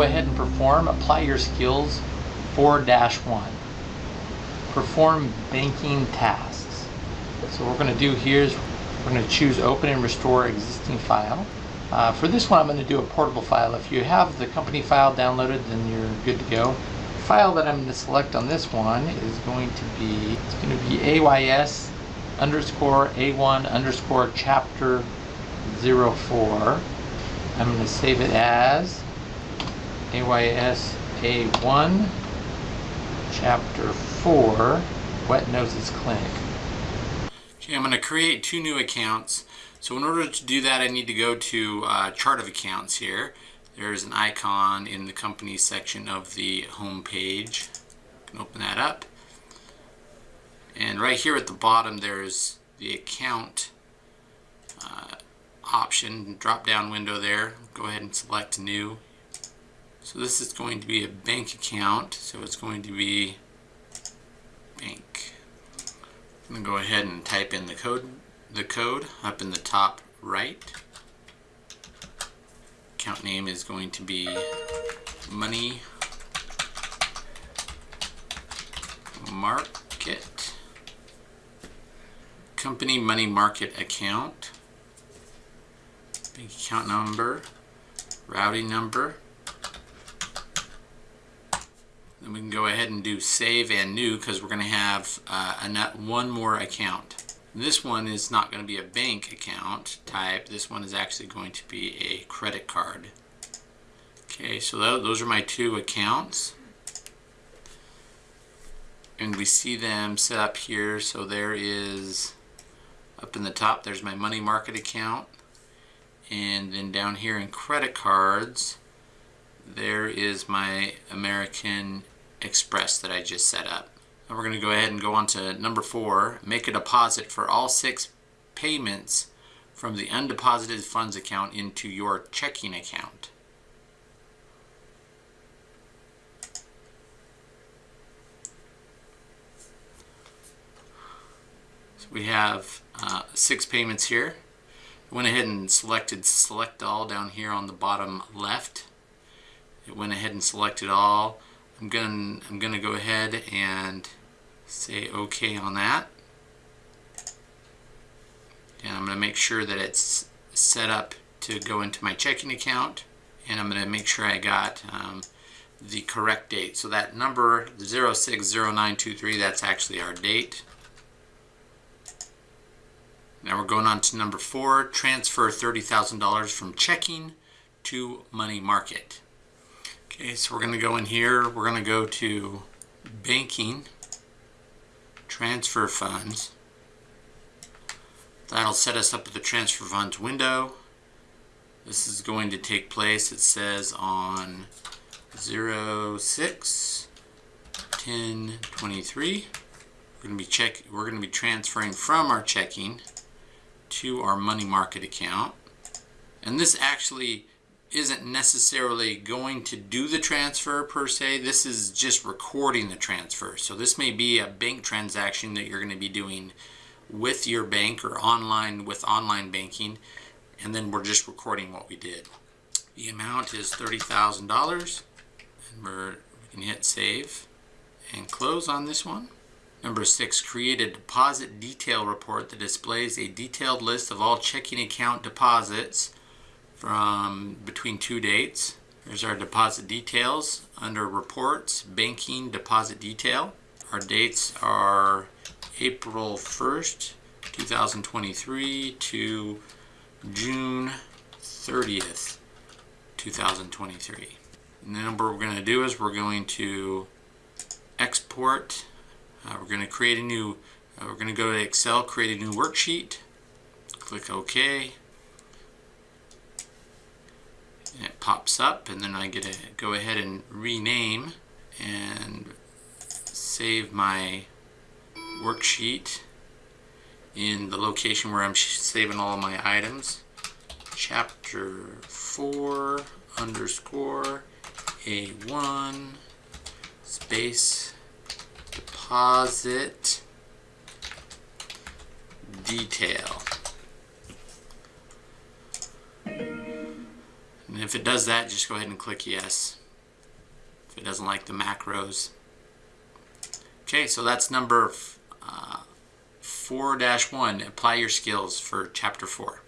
ahead and perform Apply Your Skills 4-1. Perform banking tasks. So what we're going to do here is we're going to choose Open and Restore Existing File. Uh, for this one I'm going to do a portable file. If you have the company file downloaded then you're good to go. The file that I'm going to select on this one is going to be, it's going to be AYS underscore A1 underscore chapter 04. I'm going to save it as AYS A1 chapter 4 Wet Noses Clinic. Okay, I'm going to create two new accounts. So in order to do that, I need to go to uh, chart of accounts here. There's an icon in the company section of the home page. Can open that up. And right here at the bottom, there's the account uh, option, drop down window there. Go ahead and select new. So this is going to be a bank account. So it's going to be bank. I'm going to go ahead and type in the code, the code up in the top right account name is going to be money market company money market account bank account number routing number then we can go ahead and do save and new because we're going to have uh, one more account this one is not going to be a bank account type. This one is actually going to be a credit card. Okay, so those are my two accounts. And we see them set up here. So there is, up in the top, there's my money market account. And then down here in credit cards, there is my American Express that I just set up. Now we're going to go ahead and go on to number four, make a deposit for all six payments from the undeposited funds account into your checking account. So we have uh, six payments here. I went ahead and selected select all down here on the bottom left. It went ahead and selected all. I'm gonna I'm gonna go ahead and say OK on that. And I'm going to make sure that it's set up to go into my checking account. And I'm going to make sure I got um, the correct date. So that number, 060923, that's actually our date. Now we're going on to number four, transfer $30,000 from checking to money market. Okay, so we're going to go in here, we're going to go to banking transfer funds. That'll set us up with the transfer funds window. This is going to take place, it says on 06 10 23. We're going to be check we're going to be transferring from our checking to our money market account. And this actually isn't necessarily going to do the transfer per se. This is just recording the transfer. So this may be a bank transaction that you're going to be doing with your bank or online with online banking. And then we're just recording what we did. The amount is $30,000 and we're, we can hit save and close on this one. Number six, create a deposit detail report that displays a detailed list of all checking account deposits from between two dates. Here's our deposit details under reports, banking deposit detail. Our dates are April 1st, 2023 to June 30th, 2023. And the number we're going to do is we're going to export. Uh, we're going to create a new, uh, we're going to go to Excel, create a new worksheet. Click OK it pops up and then I get to go ahead and rename and save my worksheet in the location where I'm saving all my items. Chapter 4 underscore A1 space deposit detail if it does that, just go ahead and click yes. if it doesn't like the macros. Okay, so that's number uh, 4-1, apply your skills for chapter 4.